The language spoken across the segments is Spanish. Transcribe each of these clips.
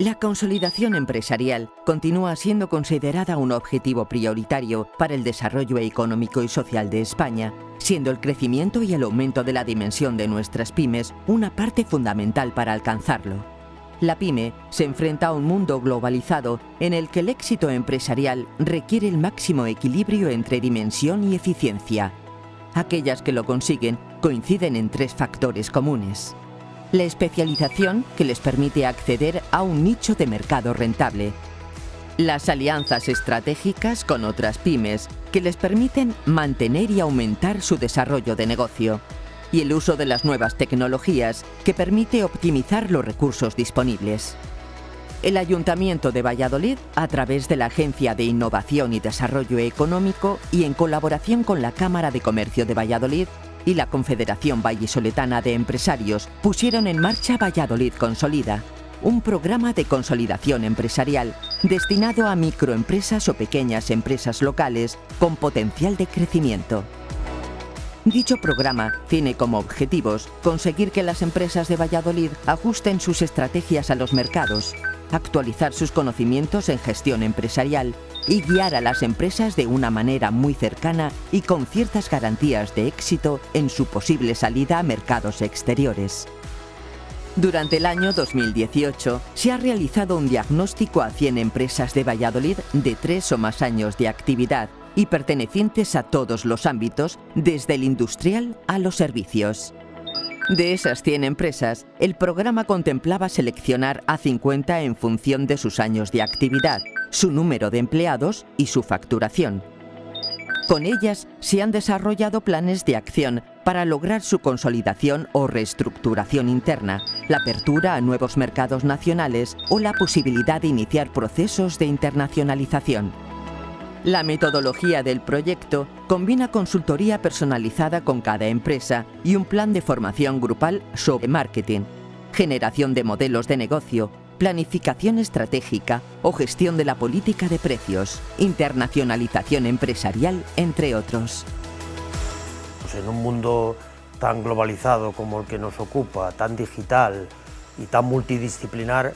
La consolidación empresarial continúa siendo considerada un objetivo prioritario para el desarrollo económico y social de España, siendo el crecimiento y el aumento de la dimensión de nuestras pymes una parte fundamental para alcanzarlo. La pyme se enfrenta a un mundo globalizado en el que el éxito empresarial requiere el máximo equilibrio entre dimensión y eficiencia. Aquellas que lo consiguen coinciden en tres factores comunes la especialización que les permite acceder a un nicho de mercado rentable, las alianzas estratégicas con otras pymes que les permiten mantener y aumentar su desarrollo de negocio y el uso de las nuevas tecnologías que permite optimizar los recursos disponibles. El Ayuntamiento de Valladolid, a través de la Agencia de Innovación y Desarrollo Económico y en colaboración con la Cámara de Comercio de Valladolid, y la Confederación Vallisoletana de Empresarios pusieron en marcha Valladolid Consolida, un programa de consolidación empresarial destinado a microempresas o pequeñas empresas locales con potencial de crecimiento. Dicho programa tiene como objetivos conseguir que las empresas de Valladolid ajusten sus estrategias a los mercados, actualizar sus conocimientos en gestión empresarial y guiar a las empresas de una manera muy cercana y con ciertas garantías de éxito en su posible salida a mercados exteriores. Durante el año 2018 se ha realizado un diagnóstico a 100 empresas de Valladolid de tres o más años de actividad y pertenecientes a todos los ámbitos, desde el industrial a los servicios. De esas 100 empresas, el programa contemplaba seleccionar a 50 en función de sus años de actividad, su número de empleados y su facturación. Con ellas se han desarrollado planes de acción para lograr su consolidación o reestructuración interna, la apertura a nuevos mercados nacionales o la posibilidad de iniciar procesos de internacionalización. La metodología del proyecto combina consultoría personalizada con cada empresa y un plan de formación grupal sobre marketing, generación de modelos de negocio, planificación estratégica o gestión de la política de precios, internacionalización empresarial, entre otros. Pues en un mundo tan globalizado como el que nos ocupa, tan digital y tan multidisciplinar,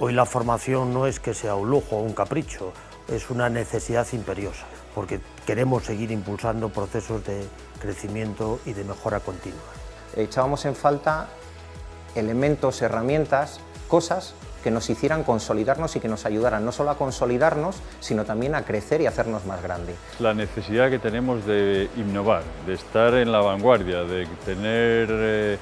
hoy la formación no es que sea un lujo o un capricho, es una necesidad imperiosa, porque queremos seguir impulsando procesos de crecimiento y de mejora continua. Echábamos en falta elementos, herramientas, cosas que nos hicieran consolidarnos y que nos ayudaran no solo a consolidarnos, sino también a crecer y hacernos más grandes. La necesidad que tenemos de innovar, de estar en la vanguardia, de tener eh,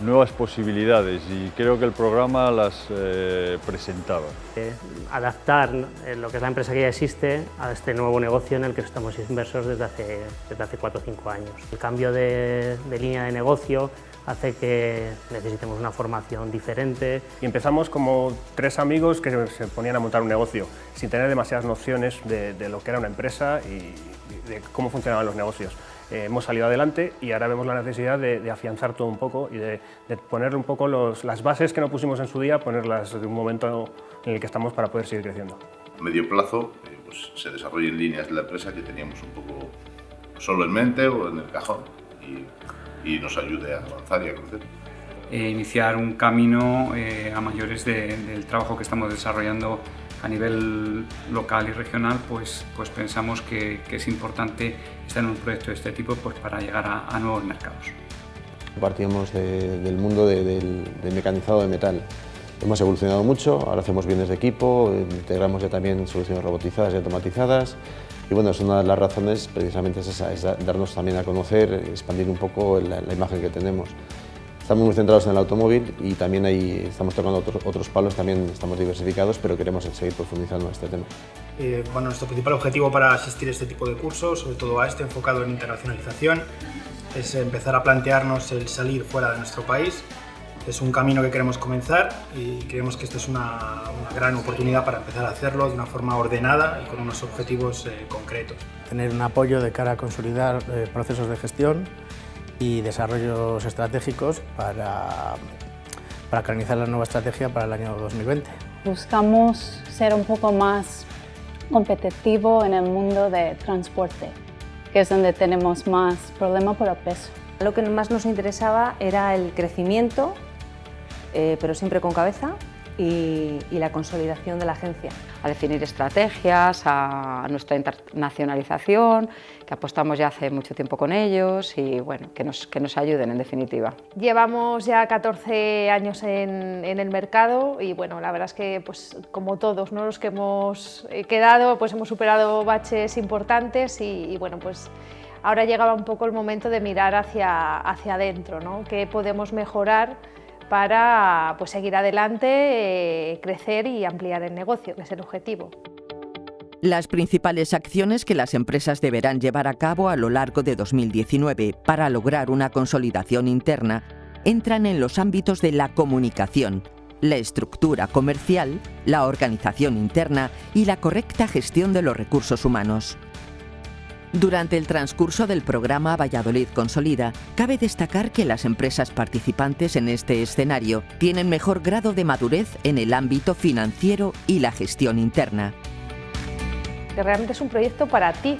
nuevas posibilidades y creo que el programa las eh, presentaba. Eh, adaptar eh, lo que es la empresa que ya existe a este nuevo negocio en el que estamos inversos desde hace, desde hace 4 o 5 años. El cambio de, de línea de negocio hace que necesitemos una formación diferente. Y empezamos como tres amigos que se ponían a montar un negocio sin tener demasiadas nociones de, de lo que era una empresa y de cómo funcionaban los negocios. Eh, hemos salido adelante y ahora vemos la necesidad de, afianzar todo un poco y de, de poner un poco las bases que no pusimos en su día, ponerlas de un momento en el que estamos para poder seguir creciendo. A medio plazo eh, pues, se desarrollen líneas de la empresa que teníamos un poco solo en mente o en el cajón y, y nos ayude a avanzar y a crecer. Eh, iniciar un camino a mayores del trabajo que estamos desarrollando a nivel local y regional, pues, pues pensamos que, es importante estar en un proyecto de este tipo pues, para llegar a, nuevos mercados. Partíamos del mundo del, mecanizado de metal. Hemos evolucionado mucho, ahora hacemos bienes de equipo, integramos ya también soluciones robotizadas y automatizadas y bueno, es una de las razones precisamente es esa, es darnos también a conocer, expandir un poco la, la imagen que tenemos. Estamos muy centrados en el automóvil y también ahí estamos tocando otros, otros palos, también estamos diversificados, pero queremos seguir profundizando en este tema. Eh, bueno, nuestro principal objetivo para asistir a este tipo de cursos, sobre todo a este enfocado en internacionalización, es empezar a plantearnos el salir fuera de nuestro país. Es un camino que queremos comenzar y creemos que esta es una, una gran oportunidad para empezar a hacerlo de una forma ordenada y con unos objetivos eh, concretos. Tener un apoyo de cara a consolidar eh, procesos de gestión y desarrollos estratégicos para, para canalizar la nueva estrategia para el año 2020. Buscamos ser un poco más competitivo en el mundo de transporte, que es donde tenemos más problema por el peso. Lo que más nos interesaba era el crecimiento, eh, pero siempre con cabeza, y, la consolidación de la agencia. A definir estrategias, a nuestra internacionalización, que apostamos ya hace mucho tiempo con ellos y bueno, que nos, que nos ayuden en definitiva. Llevamos ya 14 años en, en, el mercado y bueno, la verdad es que pues como todos ¿no? los que hemos eh, quedado, pues hemos superado baches importantes y, y bueno, pues ahora llegaba un poco el momento de mirar hacia, hacia adentro, ¿no? qué podemos mejorar para pues, seguir adelante, eh, crecer y ampliar el negocio, que es el objetivo. Las principales acciones que las empresas deberán llevar a cabo a lo largo de 2019 para lograr una consolidación interna entran en los ámbitos de la comunicación, la estructura comercial, la organización interna y la correcta gestión de los recursos humanos. Durante el transcurso del programa Valladolid Consolida, cabe destacar que las empresas participantes en este escenario tienen mejor grado de madurez en el ámbito financiero y la gestión interna. Realmente es un proyecto para ti,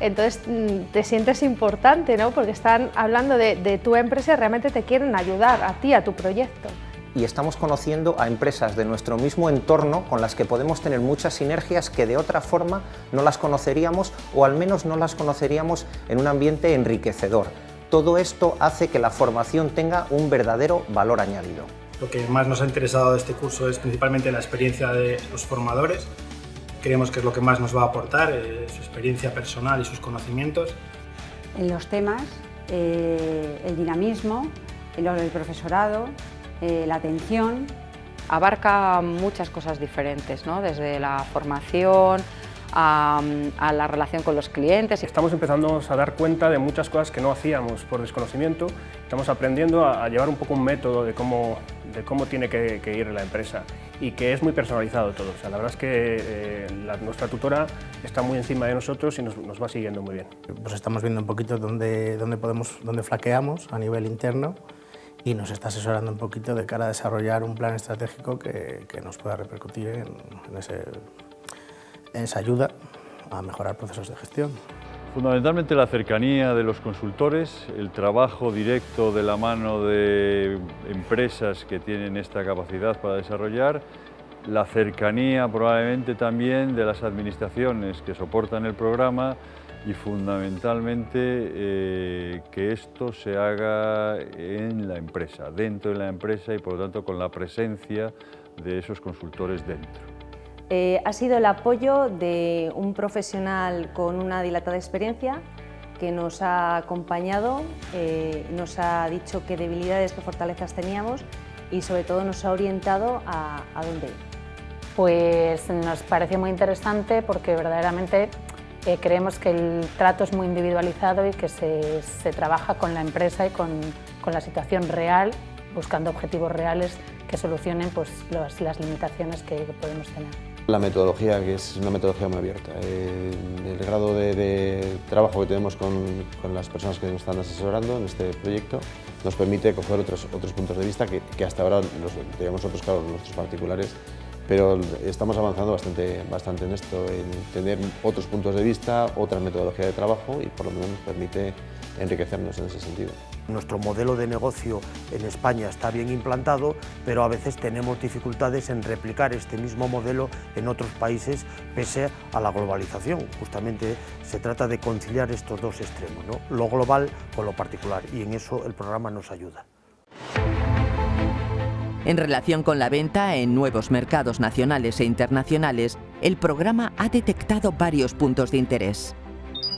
entonces mm, te sientes importante, ¿no? porque están hablando de, de tu empresa y realmente te quieren ayudar a ti, a tu proyecto y estamos conociendo a empresas de nuestro mismo entorno con las que podemos tener muchas sinergias que de otra forma no las conoceríamos o al menos no las conoceríamos en un ambiente enriquecedor. Todo esto hace que la formación tenga un verdadero valor añadido. Lo que más nos ha interesado de este curso es principalmente la experiencia de los formadores. Creemos que es lo que más nos va a aportar, eh, su experiencia personal y sus conocimientos. En los temas, eh, el dinamismo, el profesorado, eh, la atención. Abarca muchas cosas diferentes, ¿no? desde la formación, a, la relación con los clientes. Estamos empezando a dar cuenta de muchas cosas que no hacíamos por desconocimiento. Estamos aprendiendo a, llevar un poco un método de cómo, de cómo tiene que, ir la empresa y que es muy personalizado todo. O sea, la verdad es que eh, nuestra tutora está muy encima de nosotros y nos, nos, va siguiendo muy bien. Pues estamos viendo un poquito dónde, dónde, podemos, dónde flaqueamos a nivel interno y nos está asesorando un poquito de cara a desarrollar un plan estratégico que, que nos pueda repercutir en, en, en esa ayuda a mejorar procesos de gestión. Fundamentalmente la cercanía de los consultores, el trabajo directo de la mano de empresas que tienen esta capacidad para desarrollar, la cercanía probablemente también de las administraciones que soportan el programa y fundamentalmente eh, que esto se haga en la empresa, dentro de la empresa y por lo tanto con la presencia de esos consultores dentro. Eh, ha sido el apoyo de un profesional con una dilatada experiencia que nos ha acompañado, eh, nos ha dicho qué debilidades, qué fortalezas teníamos y sobre todo nos ha orientado a, a dónde ir. Pues nos pareció muy interesante porque verdaderamente eh, creemos que el trato es muy individualizado y que se, se trabaja con la empresa y con, con, la situación real, buscando objetivos reales que solucionen pues, los, las limitaciones que, podemos tener. La metodología, que es una metodología muy abierta. Eh, el grado de, trabajo que tenemos con, con, las personas que nos están asesorando en este proyecto nos permite coger otros, otros puntos de vista que, que hasta ahora los, teníamos nosotros, claro, nuestros particulares, pero estamos avanzando bastante, bastante en esto, en tener otros puntos de vista, otra metodología de trabajo y por lo menos nos permite enriquecernos en ese sentido. Nuestro modelo de negocio en España está bien implantado, pero a veces tenemos dificultades en replicar este mismo modelo en otros países pese a la globalización. Justamente se trata de conciliar estos dos extremos, ¿no? lo global con lo particular, y en eso el programa nos ayuda. En relación con la venta en nuevos mercados nacionales e internacionales, el programa ha detectado varios puntos de interés.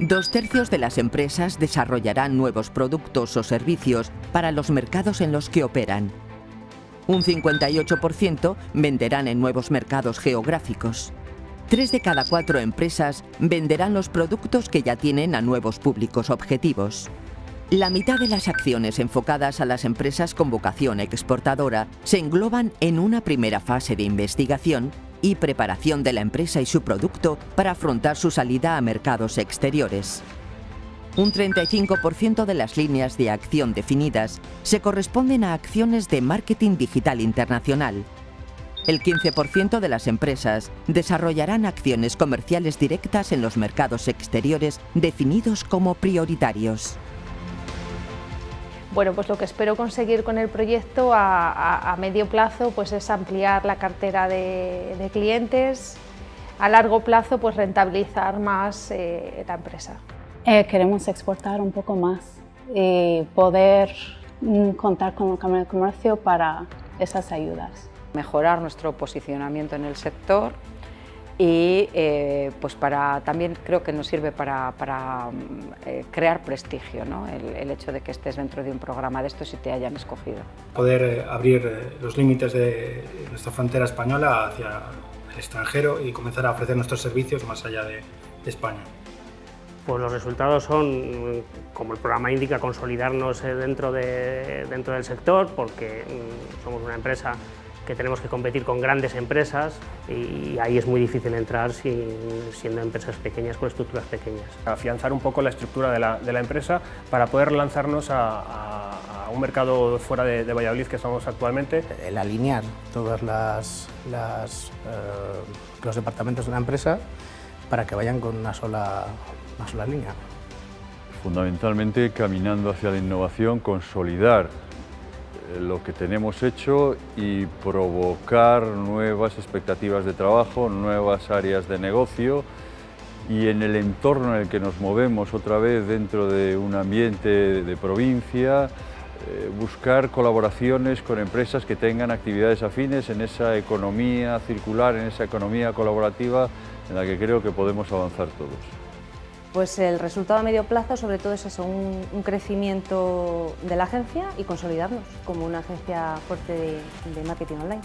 Dos tercios de las empresas desarrollarán nuevos productos o servicios para los mercados en los que operan. Un 58% venderán en nuevos mercados geográficos. Tres de cada cuatro empresas venderán los productos que ya tienen a nuevos públicos objetivos. La mitad de las acciones enfocadas a las empresas con vocación exportadora se engloban en una primera fase de investigación y preparación de la empresa y su producto para afrontar su salida a mercados exteriores. Un 35% de las líneas de acción definidas se corresponden a acciones de marketing digital internacional. El 15% de las empresas desarrollarán acciones comerciales directas en los mercados exteriores definidos como prioritarios. Bueno, pues lo que espero conseguir con el proyecto a, medio plazo pues es ampliar la cartera de, clientes, a largo plazo pues rentabilizar más eh, la empresa. Eh, queremos exportar un poco más y poder mm, contar con el Cámara de Comercio para esas ayudas. Mejorar nuestro posicionamiento en el sector y eh, pues para, también creo que nos sirve para, eh, crear prestigio, ¿no? el, hecho de que estés dentro de un programa de estos y te hayan escogido. Poder eh, abrir los límites de nuestra frontera española hacia el extranjero y comenzar a ofrecer nuestros servicios más allá de, España. Pues los resultados son, como el programa indica, consolidarnos dentro, de, dentro del sector, porque mm, somos una empresa que tenemos que competir con grandes empresas y ahí es muy difícil entrar siendo empresas pequeñas con estructuras pequeñas. Afianzar un poco la estructura de la, empresa para poder lanzarnos a, un mercado fuera de, Valladolid que estamos actualmente. El alinear todos las, eh, los departamentos de la empresa para que vayan con una sola, una sola línea. Fundamentalmente caminando hacia la innovación, consolidar lo que tenemos hecho y provocar nuevas expectativas de trabajo, nuevas áreas de negocio y en el entorno en el que nos movemos otra vez dentro de un ambiente de provincia, eh, buscar colaboraciones con empresas que tengan actividades afines en esa economía circular, en esa economía colaborativa en la que creo que podemos avanzar todos. Pues el resultado a medio plazo sobre todo es eso, un, crecimiento de la agencia y consolidarnos como una agencia fuerte de, marketing online.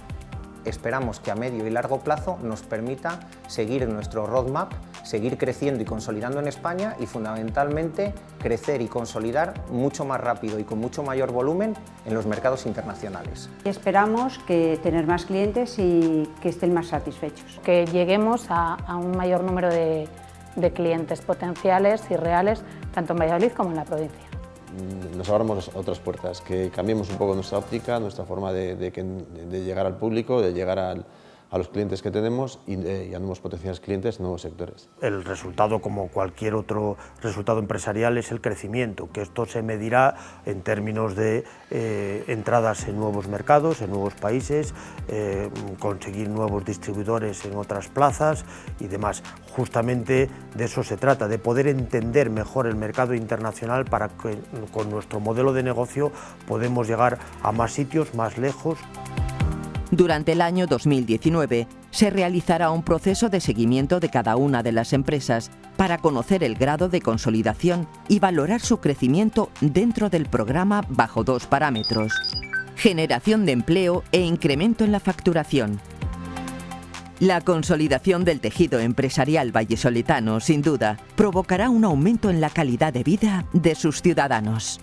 Esperamos que a medio y largo plazo nos permita seguir nuestro roadmap, seguir creciendo y consolidando en España y fundamentalmente crecer y consolidar mucho más rápido y con mucho mayor volumen en los mercados internacionales. Esperamos que tener más clientes y que estén más satisfechos. Que lleguemos a un mayor número de de clientes potenciales y reales, tanto en Valladolid como en la provincia. Mm, nos abramos otras puertas, que cambiemos un poco nuestra óptica, nuestra forma de, de llegar al público, de llegar al, a los clientes que tenemos y, a nuevos potenciales clientes en nuevos sectores. El resultado, como cualquier otro resultado empresarial, es el crecimiento, que esto se medirá en términos de eh, entradas en nuevos mercados, en nuevos países, eh, conseguir nuevos distribuidores en otras plazas y demás. Justamente de eso se trata, de poder entender mejor el mercado internacional para que con nuestro modelo de negocio podemos llegar a más sitios, más lejos. Durante el año 2019 se realizará un proceso de seguimiento de cada una de las empresas para conocer el grado de consolidación y valorar su crecimiento dentro del programa bajo dos parámetros, generación de empleo e incremento en la facturación. La consolidación del tejido empresarial vallesoletano, sin duda, provocará un aumento en la calidad de vida de sus ciudadanos.